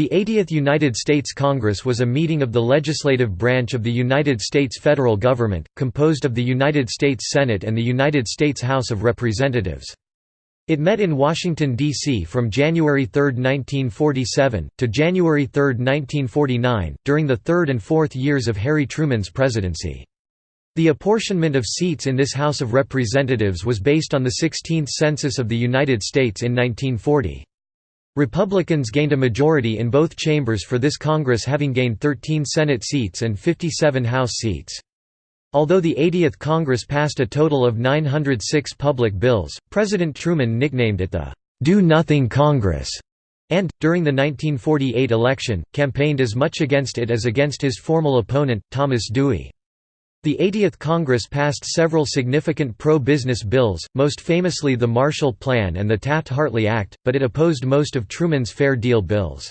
The 80th United States Congress was a meeting of the legislative branch of the United States federal government, composed of the United States Senate and the United States House of Representatives. It met in Washington, D.C. from January 3, 1947, to January 3, 1949, during the third and fourth years of Harry Truman's presidency. The apportionment of seats in this House of Representatives was based on the 16th Census of the United States in 1940. Republicans gained a majority in both chambers for this Congress having gained 13 Senate seats and 57 House seats. Although the 80th Congress passed a total of 906 public bills, President Truman nicknamed it the "'Do-Nothing Congress' and, during the 1948 election, campaigned as much against it as against his formal opponent, Thomas Dewey. The 80th Congress passed several significant pro-business bills, most famously the Marshall Plan and the Taft-Hartley Act, but it opposed most of Truman's Fair Deal bills.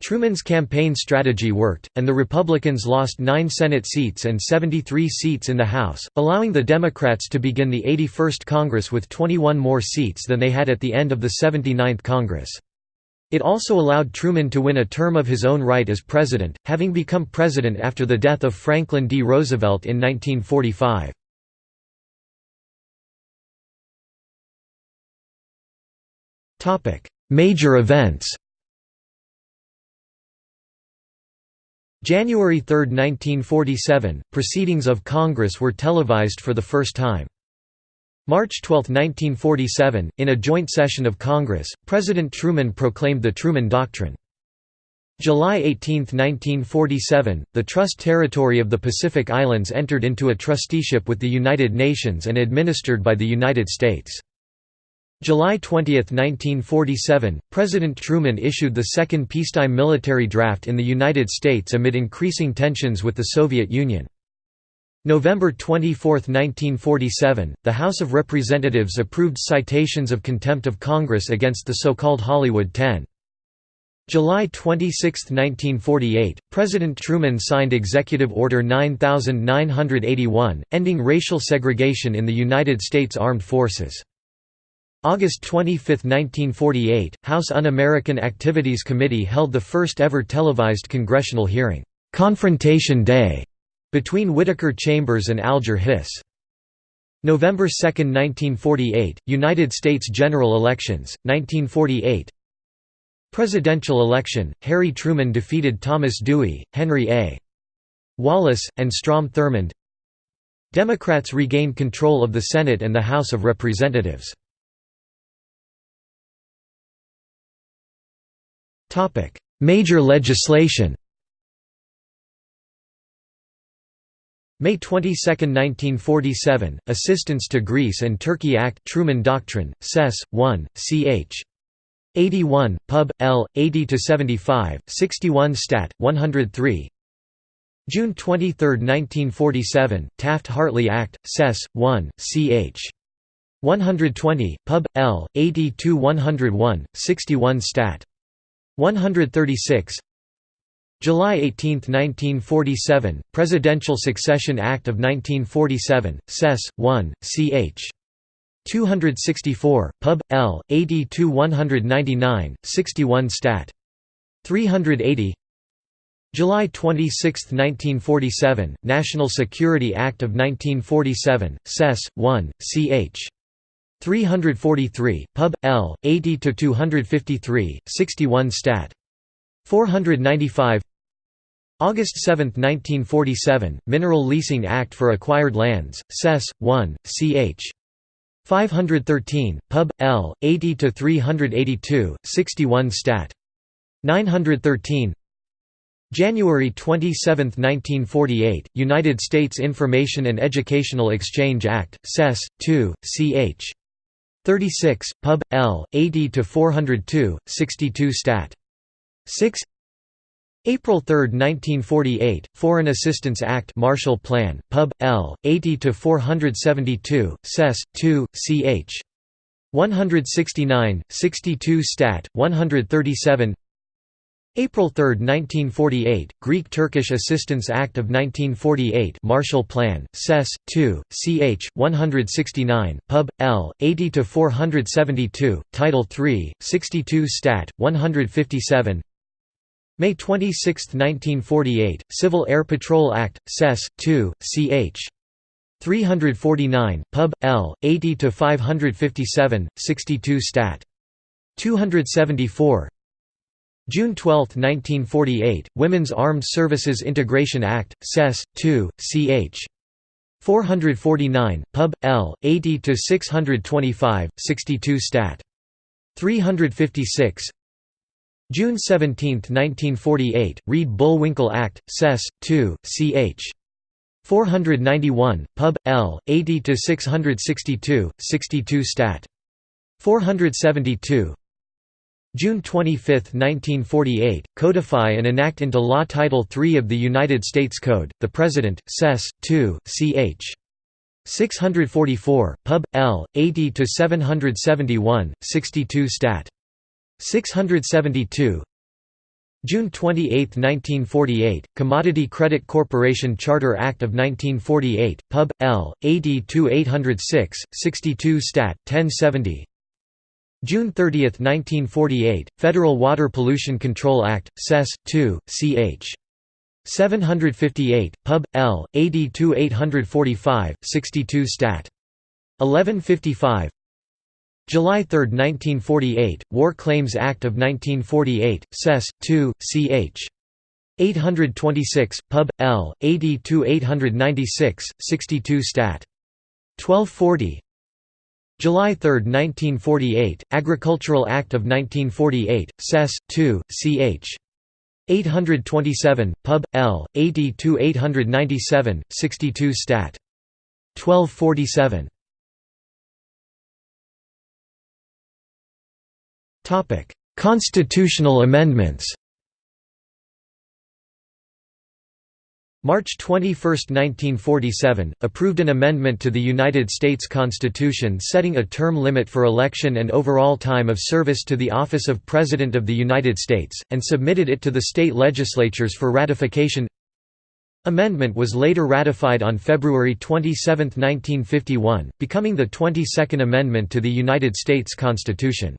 Truman's campaign strategy worked, and the Republicans lost nine Senate seats and 73 seats in the House, allowing the Democrats to begin the 81st Congress with 21 more seats than they had at the end of the 79th Congress. It also allowed Truman to win a term of his own right as president, having become president after the death of Franklin D. Roosevelt in 1945. Major events January 3, 1947, proceedings of Congress were televised for the first time. March 12, 1947, in a joint session of Congress, President Truman proclaimed the Truman Doctrine. July 18, 1947, the Trust Territory of the Pacific Islands entered into a trusteeship with the United Nations and administered by the United States. July 20, 1947, President Truman issued the second peacetime military draft in the United States amid increasing tensions with the Soviet Union. November 24, 1947, the House of Representatives approved citations of contempt of Congress against the so-called Hollywood Ten. July 26, 1948, President Truman signed Executive Order 9981, ending racial segregation in the United States Armed Forces. August 25, 1948, House Un-American Activities Committee held the first ever televised congressional hearing, "'Confrontation Day' Between Whittaker Chambers and Alger Hiss. November 2, 1948, United States general elections, 1948 Presidential election, Harry Truman defeated Thomas Dewey, Henry A. Wallace, and Strom Thurmond Democrats regained control of the Senate and the House of Representatives. Major legislation May 22, 1947, Assistance to Greece and Turkey Act Truman Doctrine, Sess. 1, ch. 81, Pub. L. 80–75, 61 Stat. 103 June 23, 1947, Taft-Hartley Act, Sess. 1, ch. 120, Pub. L. 80–101, 61 Stat. 136 July 18, 1947, Presidential Succession Act of 1947, Sess. 1, ch. 264, Pub. L. 80–199, 61 Stat. 380 July 26, 1947, National Security Act of 1947, Sess. 1, ch. 343, Pub. L. 80–253, 61 Stat. 495 August 7, 1947, Mineral Leasing Act for Acquired Lands, Sess. 1, ch. 513, Pub. L. 80–382, 61 Stat. 913 January 27, 1948, United States Information and Educational Exchange Act, Sess. 2, ch. 36, Pub. L. 80–402, 62 Stat. 6 April 3, 1948, Foreign Assistance Act Marshall Plan, Pub. L. 80–472, Sess. 2, ch. 169, 62 Stat. 137 April 3, 1948, Greek-Turkish Assistance Act of 1948 Marshall Plan, Sess. 2, ch. 169, Pub. L. 80–472, Title III, 62 Stat. 157 May 26, 1948, Civil Air Patrol Act, Sess. 2, ch. 349, Pub. L. 80–557, 62 Stat. 274 June 12, 1948, Women's Armed Services Integration Act, Sess. 2, ch. 449, Pub. L. 80–625, 62 Stat. 356 June 17, 1948, Reed-Bullwinkle Act, Sess. 2, ch. 491, Pub. L. 80–662, 62 Stat. 472 June 25, 1948, codify and enact into law Title III of the United States Code, the President, Sess. 2, ch. 644, Pub. L. 80–771, 62 Stat. 672 June 28, 1948, Commodity Credit Corporation Charter Act of 1948, Pub. L. 80-806, 62 Stat. 1070 June 30, 1948, Federal Water Pollution Control Act, Sess. 2, ch. 758, Pub. L. 80-845, 62 Stat. 1155 July 3, 1948, War Claims Act of 1948, Sess. 2, ch. 826, Pub. L. 82-896, 62 Stat. 1240 July 3, 1948, Agricultural Act of 1948, Sess. 2, ch. 827, Pub. L. 82-897, 62 Stat. 1247 Constitutional amendments March 21, 1947, approved an amendment to the United States Constitution setting a term limit for election and overall time of service to the office of President of the United States, and submitted it to the state legislatures for ratification Amendment was later ratified on February 27, 1951, becoming the 22nd Amendment to the United States Constitution.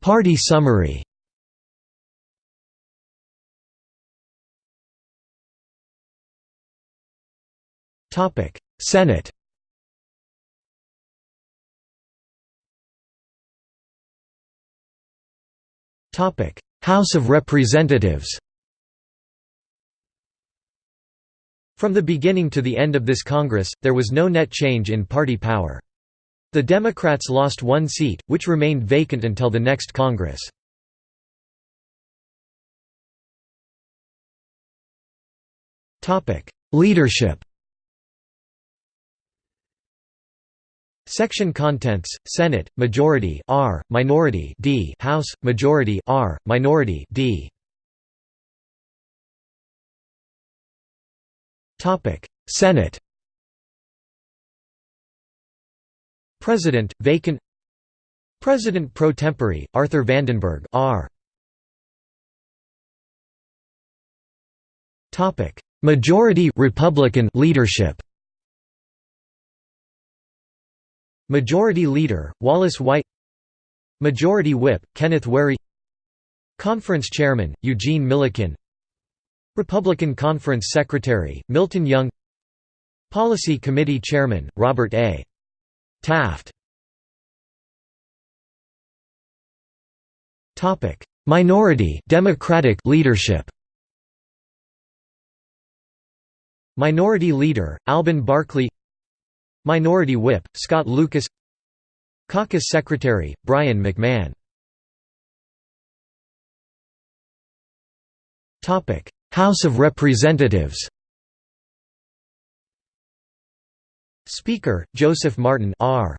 Party summary. Topic: Senate. Topic: House of Representatives. From the beginning to the end of this Congress, there was no net change in party power. The Democrats lost one seat, which remained vacant until the next Congress. Leadership Section contents: Senate majority R, minority D, House majority R, minority D. Topic: Senate President, vacant President pro tempore, Arthur Vandenberg R. Majority Republican leadership Majority Leader, Wallace White Majority Whip, Kenneth Wherry Conference Chairman, Eugene Millikin Republican Conference Secretary, Milton Young Policy Committee Chairman, Robert A. Taft. Minority Democratic leadership. Minority Leader, Alben Barkley. Minority Whip, Scott Lucas. Caucus Secretary, Brien McMahon. House of Representatives Speaker, Joseph Martin R.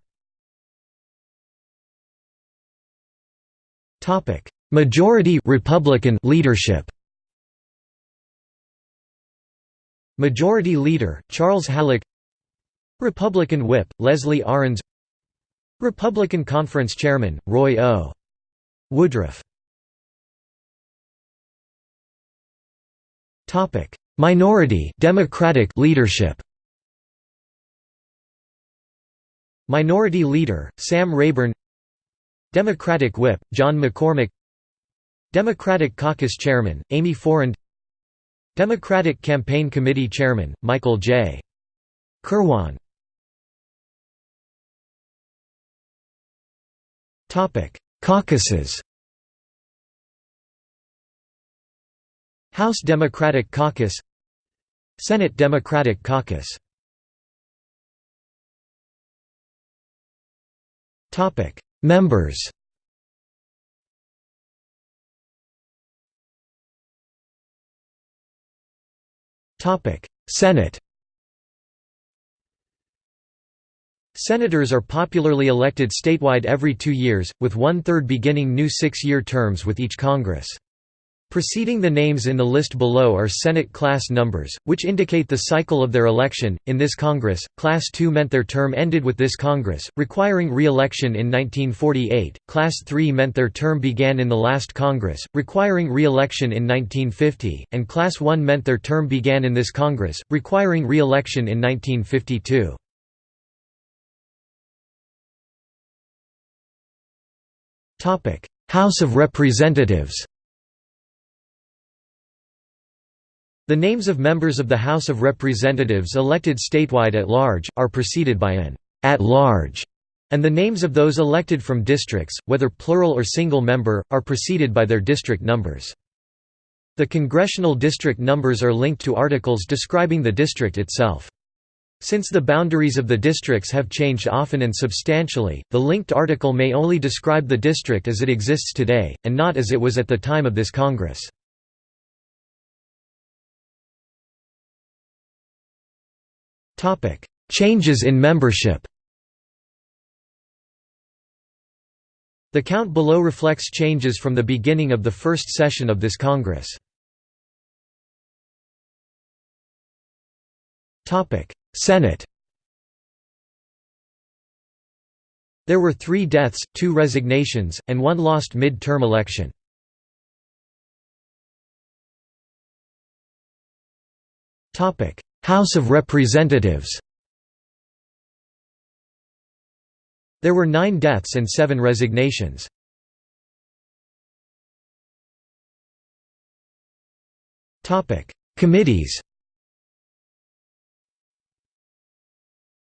Majority Republican leadership Majority Leader, Charles Halleck Republican Whip, Leslie Arends Republican Conference Chairman, Roy O. Woodruff Minority Democratic leadership Minority Leader, Sam Rayburn Democratic Whip, John McCormack Democratic Caucus Chairman, Aime Forand Democratic Campaign Committee Chairman, Michael J. Kirwan Caucuses House Democratic Caucus Senate Democratic Caucus Members Topic: Senate Senators are popularly elected statewide every two years, with one-third beginning new six-year terms with each Congress. Preceding the names in the list below are Senate class numbers, which indicate the cycle of their election. In this Congress, Class II meant their term ended with this Congress, requiring re election in 1948, Class III meant their term began in the last Congress, requiring re election in 1950, and Class I meant their term began in this Congress, requiring re election in 1952. House of Representatives The names of members of the House of Representatives elected statewide at large, are preceded by an at large, and the names of those elected from districts, whether plural or single member, are preceded by their district numbers. The congressional district numbers are linked to articles describing the district itself. Since the boundaries of the districts have changed often and substantially, the linked article may only describe the district as it exists today, and not as it was at the time of this Congress. Changes in membership. The count below reflects changes from the beginning of the first session of this Congress. Senate. There were three deaths, two resignations, and one lost mid-term election. House of Representatives There were nine deaths and seven resignations. Committees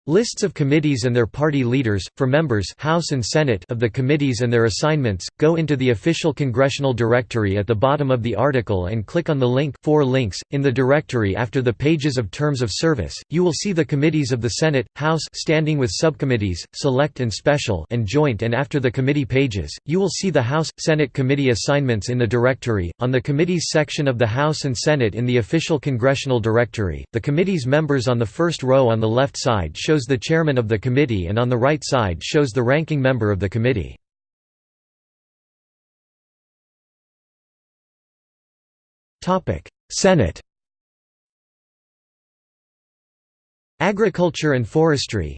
Lists of committees and their party leaders, for members House and Senate of the committees and their assignments, go into the official congressional directory at the bottom of the article and click on the link four links. in the directory after the pages of terms of service, you will see the committees of the Senate, House standing with subcommittees, select and special and joint and after the committee pages, you will see the House, Senate committee assignments in the directory, on the committees section of the House and Senate in the official congressional directory, the committee's members on the first row on the left side show shows the chairman of the committee and on the right side shows the ranking member of the committee. Senate. Agriculture and Forestry.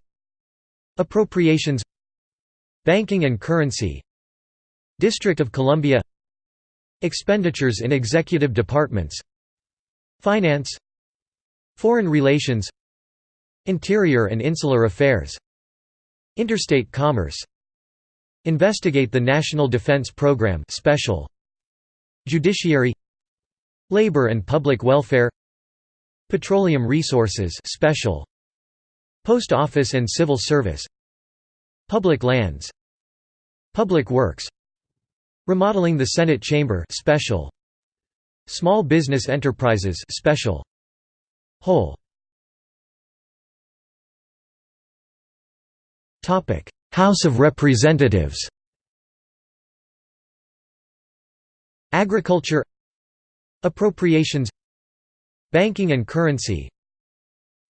Appropriations. Banking and Currency. District of Columbia. Expenditures in executive departments. Finance. Foreign relations Interior and Insular Affairs. Interstate Commerce. Investigate the National Defense Program Special. Judiciary. Labor and Public Welfare. Petroleum Resources Special. Post Office and Civil Service. Public Lands. Public Works. Remodeling the Senate Chamber Special. Small Business Enterprises Special. Whole House of Representatives Agriculture Appropriations Banking and Currency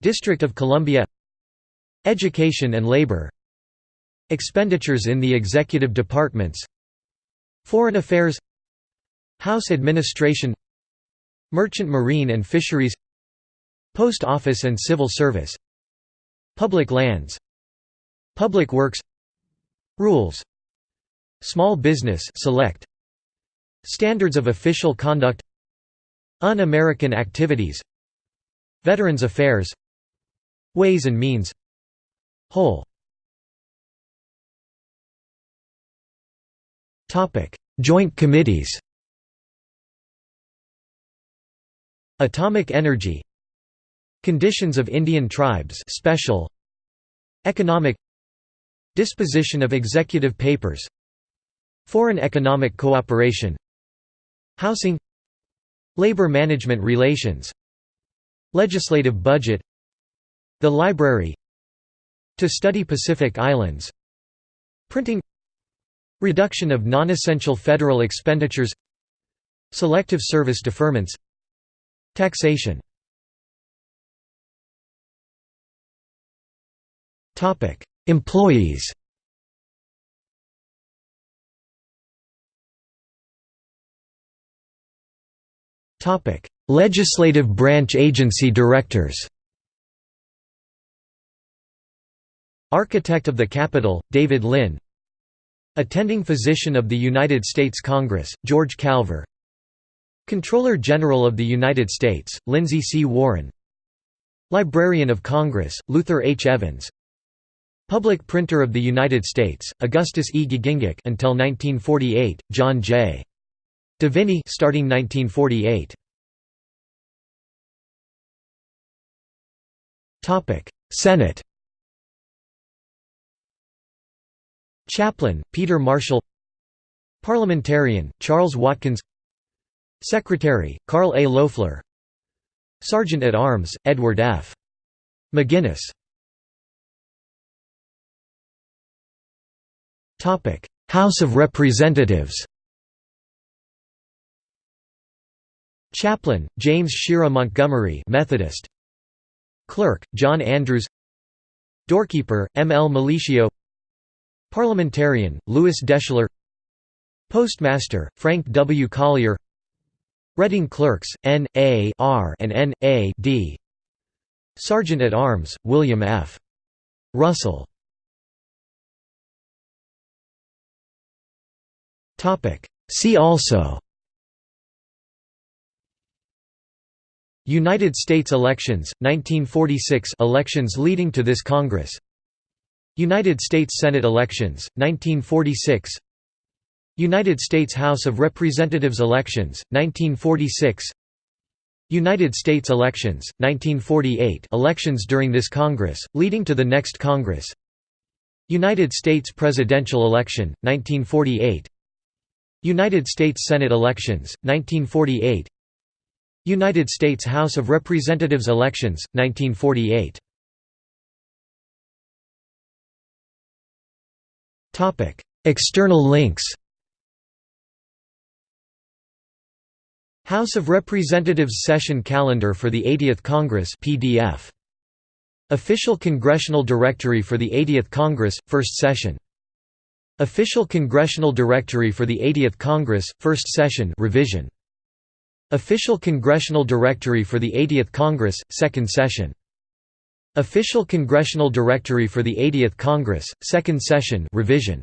District of Columbia Education and Labor Expenditures in the Executive Departments Foreign Affairs House Administration Merchant Marine and Fisheries Post Office and Civil Service Public Lands Public Works. Rules. Small Business Select. Standards of Official Conduct. Un-American Activities. Veterans Affairs. Ways and Means. Whole. Joint committees. Atomic energy. Conditions of Indian tribes special. Economic Disposition of executive papers Foreign economic cooperation Housing Labor management relations Legislative budget The library To study Pacific Islands Printing Reduction of non-essential federal expenditures Selective service deferments Taxation Employees. Legislative branch agency directors. Architect of the Capitol, David Lynn. Attending Physician of the United States Congress, George Calver. Comptroller General of the United States, Lindsay C. Warren. Librarian of Congress, Luther H. Evans Public Printer of the United States, Augustus E. Giegengack until 1948, John J. Deviny starting 1948. Topic: Senate. Chaplain, Peter Marshall Parliamentarian, Charles Watkins Secretary, Carl A. Loeffler Sergeant at Arms, Edward F. McGinnis House of Representatives Chaplain, James Shera Montgomery Methodist Clerk, John Andrews Doorkeeper, M. L. Malicio Parliamentarian, Lewis Deschler Postmaster, Frank W. Collier Reading Clerks, N. A. R. and N. A. D. Sergeant at Arms, William F. Russell See also United States elections, 1946 elections leading to this Congress United States Senate elections, 1946 United States House of Representatives elections, 1946 United States elections, 1948 elections during this Congress, leading to the next Congress United States presidential election, 1948 United States Senate elections, 1948 United States House of Representatives elections, 1948 External links House of Representatives Session Calendar for the 80th Congress PDF. Official Congressional Directory for the 80th Congress, First Session. Official Congressional Directory for the 80th Congress, First Session revision. Official Congressional Directory for the 80th Congress, Second Session. Official Congressional Directory for the 80th Congress, Second Session revision.